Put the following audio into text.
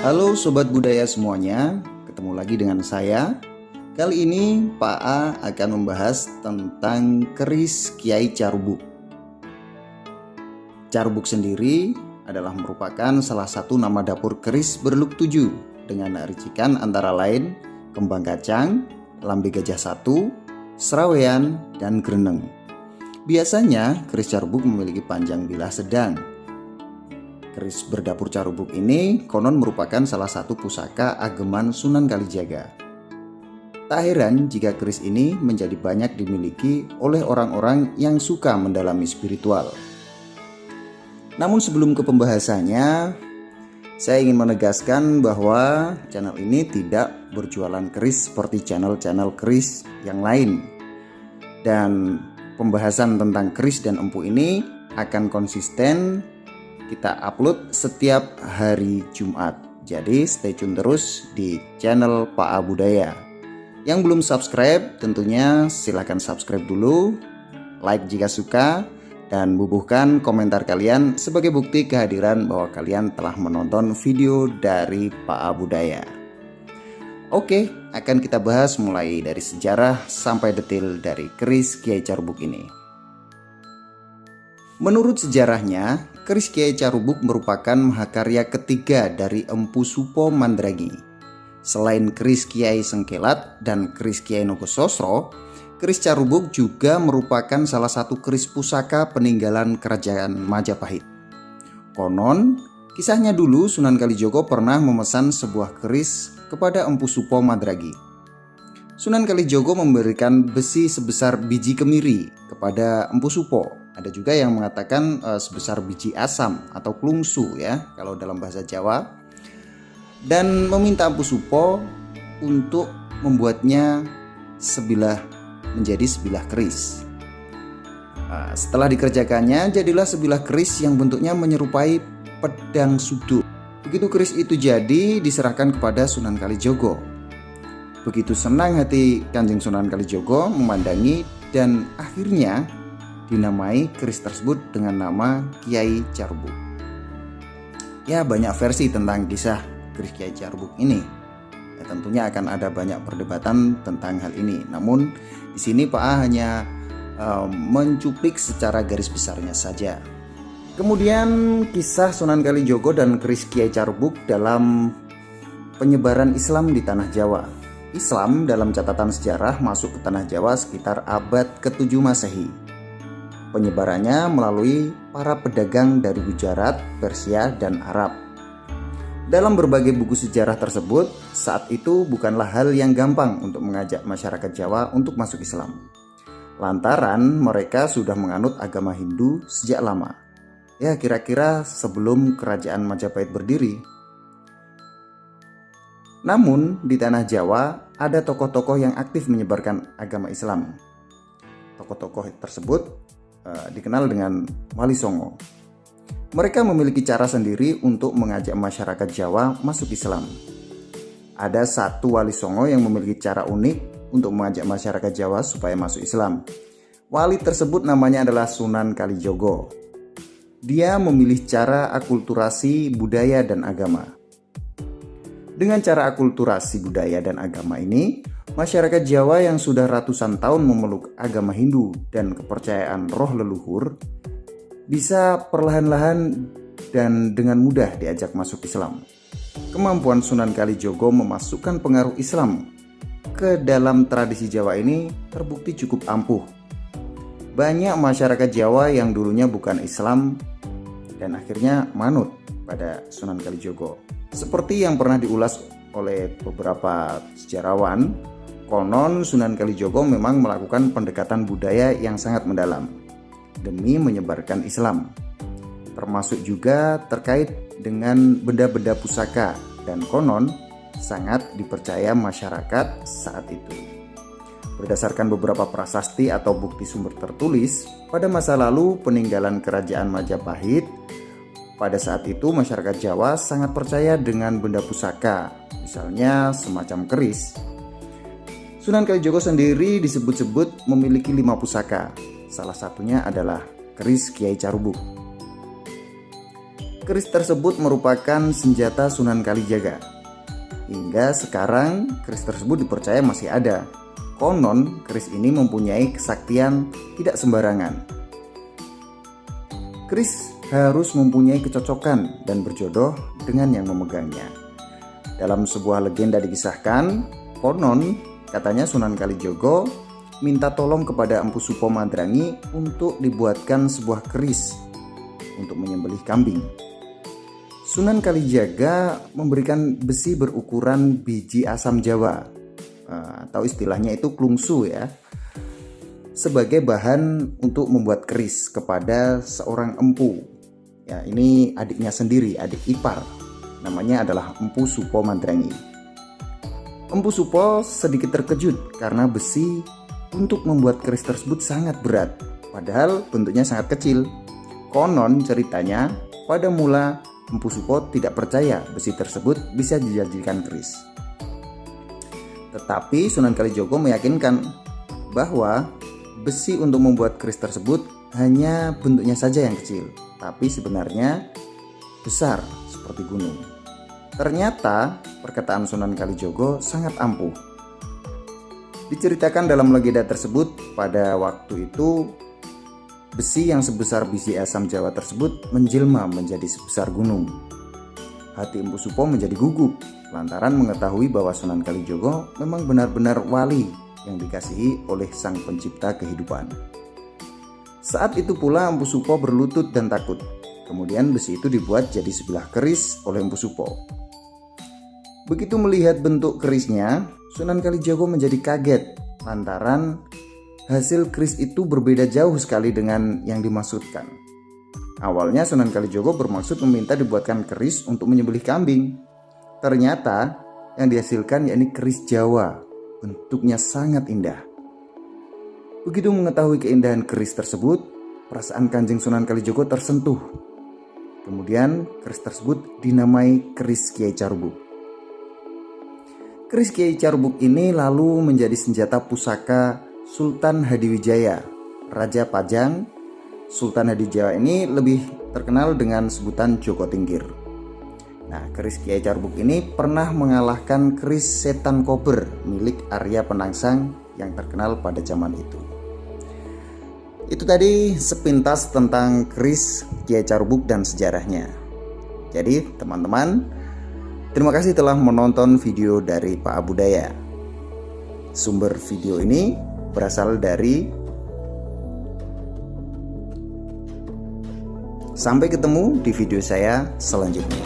Halo Sobat Budaya semuanya, ketemu lagi dengan saya. Kali ini Pak A akan membahas tentang keris Kiai Carubuk. Carubuk sendiri adalah merupakan salah satu nama dapur keris berluk tujuh dengan ricikan antara lain kembang kacang, lambe gajah satu, serawean, dan greneng. Biasanya keris Carubuk memiliki panjang bilah sedang Keris berdapur carubuk ini konon merupakan salah satu pusaka ageman Sunan Kalijaga. Tak heran jika keris ini menjadi banyak dimiliki oleh orang-orang yang suka mendalami spiritual. Namun sebelum ke pembahasannya, saya ingin menegaskan bahwa channel ini tidak berjualan keris seperti channel-channel keris yang lain. Dan pembahasan tentang keris dan empu ini akan konsisten kita upload setiap hari Jumat. Jadi stay tune terus di channel Pak Budaya. Yang belum subscribe tentunya silahkan subscribe dulu, like jika suka, dan bubuhkan komentar kalian sebagai bukti kehadiran bahwa kalian telah menonton video dari Pak Budaya. Oke, akan kita bahas mulai dari sejarah sampai detail dari keris Kiai Carbuk ini. Menurut sejarahnya, keris Kiai Carubuk merupakan mahakarya ketiga dari Empu Supo Mandragi. Selain keris Kiai Sengkelat dan keris Kiai Nogososro, keris Carubuk juga merupakan salah satu keris pusaka peninggalan kerajaan Majapahit. Konon, kisahnya dulu Sunan Kalijogo pernah memesan sebuah keris kepada Empu Supo Mandragi. Sunan Kalijogo memberikan besi sebesar biji kemiri kepada Empu Supo ada juga yang mengatakan uh, sebesar biji asam atau klungsu ya kalau dalam bahasa Jawa. Dan meminta Empu Supo untuk membuatnya sebilah menjadi sebilah keris. Nah, setelah dikerjakannya jadilah sebilah keris yang bentuknya menyerupai pedang sudut. Begitu keris itu jadi diserahkan kepada Sunan Kalijogo. Begitu senang hati Kanjeng Sunan Kalijogo memandangi dan akhirnya dinamai keris tersebut dengan nama Kiai Carbuk. Ya banyak versi tentang kisah keris Kiai Carbuk ini. Ya, tentunya akan ada banyak perdebatan tentang hal ini. Namun di sini Pak A hanya uh, mencuplik secara garis besarnya saja. Kemudian kisah Sunan Kalijogo dan keris Kiai Carbuk dalam penyebaran Islam di tanah Jawa. Islam dalam catatan sejarah masuk ke tanah Jawa sekitar abad ke-7 Masehi Penyebarannya melalui para pedagang dari Gujarat, Persia, dan Arab. Dalam berbagai buku sejarah tersebut, saat itu bukanlah hal yang gampang untuk mengajak masyarakat Jawa untuk masuk Islam. Lantaran mereka sudah menganut agama Hindu sejak lama. Ya, kira-kira sebelum kerajaan Majapahit berdiri. Namun, di tanah Jawa ada tokoh-tokoh yang aktif menyebarkan agama Islam. Tokoh-tokoh tersebut uh, dikenal dengan Wali Songo. Mereka memiliki cara sendiri untuk mengajak masyarakat Jawa masuk Islam. Ada satu Wali Songo yang memiliki cara unik untuk mengajak masyarakat Jawa supaya masuk Islam. Wali tersebut namanya adalah Sunan Kalijogo. Dia memilih cara akulturasi budaya dan agama. Dengan cara akulturasi budaya dan agama ini, Masyarakat Jawa yang sudah ratusan tahun memeluk agama Hindu dan kepercayaan roh leluhur bisa perlahan-lahan dan dengan mudah diajak masuk Islam. Kemampuan Sunan Kalijogo memasukkan pengaruh Islam ke dalam tradisi Jawa ini terbukti cukup ampuh. Banyak masyarakat Jawa yang dulunya bukan Islam dan akhirnya manut pada Sunan Kalijogo. Seperti yang pernah diulas oleh beberapa sejarawan, Konon Sunan Kalijogo memang melakukan pendekatan budaya yang sangat mendalam demi menyebarkan Islam, termasuk juga terkait dengan benda-benda pusaka dan konon sangat dipercaya masyarakat saat itu. Berdasarkan beberapa prasasti atau bukti sumber tertulis, pada masa lalu peninggalan kerajaan Majapahit, pada saat itu masyarakat Jawa sangat percaya dengan benda pusaka, misalnya semacam keris, Sunan Kalijogo sendiri disebut-sebut memiliki lima pusaka. Salah satunya adalah keris Kiai Carubuk. Keris tersebut merupakan senjata Sunan Kalijaga. Hingga sekarang keris tersebut dipercaya masih ada. Konon keris ini mempunyai kesaktian tidak sembarangan. Keris harus mempunyai kecocokan dan berjodoh dengan yang memegangnya. Dalam sebuah legenda dikisahkan, konon katanya Sunan Kalijogo minta tolong kepada Empu Supo Madrangi untuk dibuatkan sebuah keris untuk menyembelih kambing. Sunan Kalijaga memberikan besi berukuran biji asam Jawa eh, atau istilahnya itu klungsu ya sebagai bahan untuk membuat keris kepada seorang empu. Ya, ini adiknya sendiri, adik ipar. Namanya adalah Empu Supo Mandrangi. Empu Supo sedikit terkejut karena besi untuk membuat keris tersebut sangat berat, padahal bentuknya sangat kecil. Konon ceritanya, pada mula Empu Supo tidak percaya besi tersebut bisa dijadikan keris. Tetapi Sunan Kalijogo meyakinkan bahwa besi untuk membuat keris tersebut hanya bentuknya saja yang kecil, tapi sebenarnya besar seperti gunung. Ternyata perkataan Sunan Kalijogo sangat ampuh Diceritakan dalam legenda tersebut, pada waktu itu besi yang sebesar biji asam Jawa tersebut menjelma menjadi sebesar gunung. Hati Empu Supo menjadi gugup lantaran mengetahui bahwa Sunan Kalijogo memang benar-benar wali yang dikasihi oleh sang pencipta kehidupan. Saat itu pula Empu Supo berlutut dan takut. Kemudian besi itu dibuat jadi sebelah keris oleh Empu Supo. Begitu melihat bentuk kerisnya, Sunan Kalijaga menjadi kaget lantaran hasil keris itu berbeda jauh sekali dengan yang dimaksudkan. Awalnya Sunan Kalijogo bermaksud meminta dibuatkan keris untuk menyembelih kambing. Ternyata yang dihasilkan yakni keris Jawa. Bentuknya sangat indah. Begitu mengetahui keindahan keris tersebut, perasaan Kanjeng Sunan Kalijogo tersentuh. Kemudian keris tersebut dinamai keris Kiai Carbuk. Keris Kiai Carbuk ini lalu menjadi senjata pusaka Sultan Hadiwijaya, Raja Pajang. Sultan Hadiwijaya ini lebih terkenal dengan sebutan Joko Tingkir. Nah, keris Kiai Carbuk ini pernah mengalahkan keris setan kober milik Arya Penangsang yang terkenal pada zaman itu. Itu tadi sepintas tentang keris Kiai Carbuk dan sejarahnya. Jadi, teman-teman, Terima kasih telah menonton video dari Pak Abu Daya. Sumber video ini berasal dari Sampai ketemu di video saya selanjutnya.